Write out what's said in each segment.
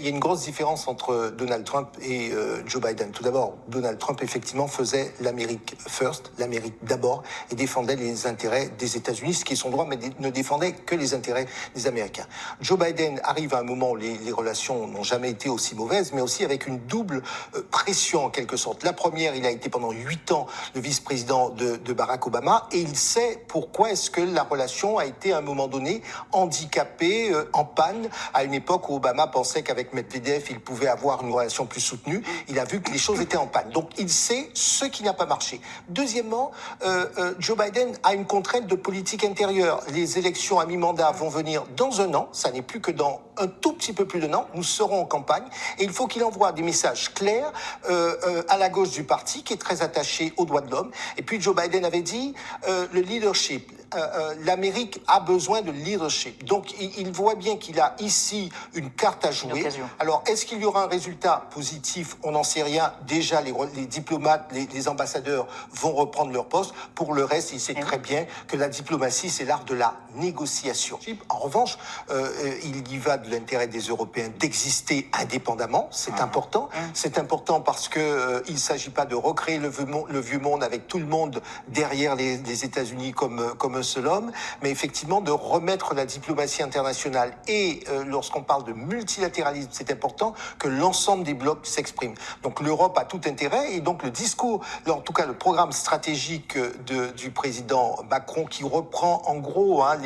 Il y a une grosse différence entre Donald Trump et euh, Joe Biden. Tout d'abord, Donald Trump effectivement faisait l'Amérique first, l'Amérique d'abord, et défendait les intérêts des États-Unis, ce qui est son droit, mais ne défendait que les intérêts des Américains. Joe Biden arrive à un moment où les, relations n'ont jamais été aussi mauvaises, mais aussi avec une double euh, pression en quelque sorte. La première, il a été pendant huit ans le vice-président de, de, Barack Obama, et il sait pourquoi est-ce que la relation a été à un moment donné handicapée, euh, en panne, à une époque où Obama pensait qu'avec Medvedev, il pouvait avoir une relation plus soutenue. Il a vu que les choses étaient en panne. Donc il sait ce qui n'a pas marché. Deuxièmement, euh, euh, Joe Biden a une contrainte de politique intérieure. Les élections à mi-mandat vont venir dans un an. Ça n'est plus que dans un tout petit peu plus d'un an. Nous serons en campagne et il faut qu'il envoie des messages clairs euh, à la gauche du parti qui est très attaché aux droits de l'homme. Et puis Joe Biden avait dit le leadership. Euh, l'Amérique a besoin de leadership. Donc il, il voit bien qu'il a ici une carte à jouer. Alors, est-ce qu'il y aura un résultat positif? On n'en sait rien. Déjà, les, les diplomates, les, les, ambassadeurs vont reprendre leur poste. Pour le reste, il sait très bien que la diplomatie, c'est l'art de la négociation. En revanche, euh, il y va de l'intérêt des Européens d'exister indépendamment. C'est mmh. important. Mmh. C'est important parce que euh, il ne s'agit pas de recréer le vieux, monde, le vieux, monde, avec tout le monde derrière les, les États-Unis comme, comme seul homme, mais effectivement de remettre la diplomatie internationale et euh, lorsqu'on parle de multilatéralisme, c'est important que l'ensemble des blocs s'expriment. Donc l'Europe a tout intérêt et donc le discours, en tout cas le programme stratégique de, du président Macron qui reprend en gros hein,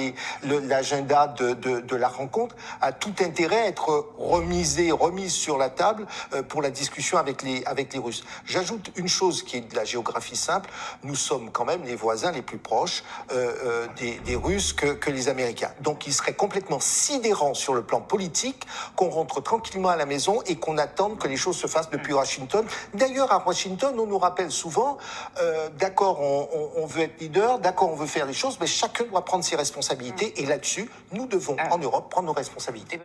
l'agenda de, la rencontre a tout intérêt à être remisé, remise sur la table euh, pour la discussion avec les, Russes. J'ajoute une chose qui est de la géographie simple, nous sommes quand même les voisins les plus proches euh, euh des, des, Russes que, que les Américains. Donc il serait complètement sidérant sur le plan politique qu'on rentre tranquillement à la maison et qu'on attende que les choses se fassent depuis Washington. D'ailleurs, à Washington, on nous rappelle souvent, euh, d'accord, on, on, on, veut être leader, d'accord, on veut faire les choses, mais chacun doit prendre ses responsabilités. Et là-dessus, nous devons, en Europe, prendre nos responsabilités.